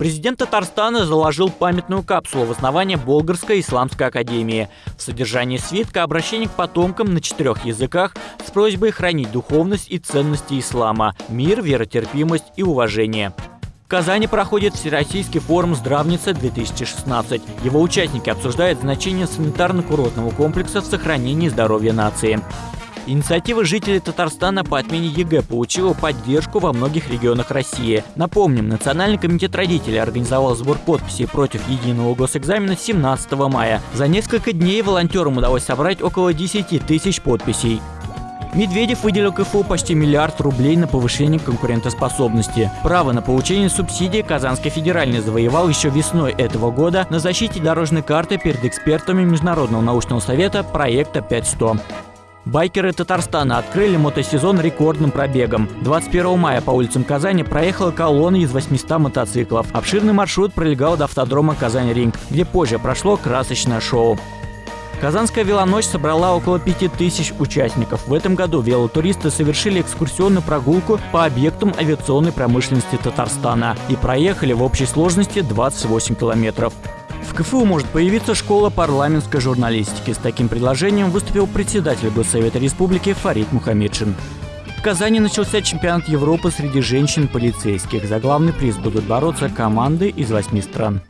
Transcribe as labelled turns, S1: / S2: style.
S1: Президент Татарстана заложил памятную капсулу в основание Болгарской исламской академии. В содержании свитка обращение к потомкам на четырех языках с просьбой хранить духовность и ценности ислама – мир, веротерпимость и уважение. В Казани проходит Всероссийский форум «Здравница-2016». Его участники обсуждают значение санитарно-курортного комплекса в сохранении здоровья нации. Инициатива жителей Татарстана по отмене ЕГЭ получила поддержку во многих регионах России. Напомним, Национальный комитет родителей организовал сбор подписей против единого госэкзамена 17 мая. За несколько дней волонтерам удалось собрать около 10 тысяч подписей. Медведев выделил КФУ почти миллиард рублей на повышение конкурентоспособности. Право на получение субсидий Казанский федеральный завоевал еще весной этого года на защите дорожной карты перед экспертами Международного научного совета проекта 5100. Байкеры Татарстана открыли мотосезон рекордным пробегом. 21 мая по улицам Казани проехала колонна из 800 мотоциклов. Обширный маршрут пролегал до автодрома Казань-Ринг, где позже прошло красочное шоу. Казанская велоночь собрала около 5000 участников. В этом году велотуристы совершили экскурсионную прогулку по объектам авиационной промышленности Татарстана и проехали в общей сложности 28 километров. В КФУ может появиться школа парламентской журналистики. С таким предложением выступил председатель Госсовета Республики Фарид Мухаммедшин. В Казани начался чемпионат Европы среди женщин-полицейских. За главный приз будут бороться команды из восьми стран.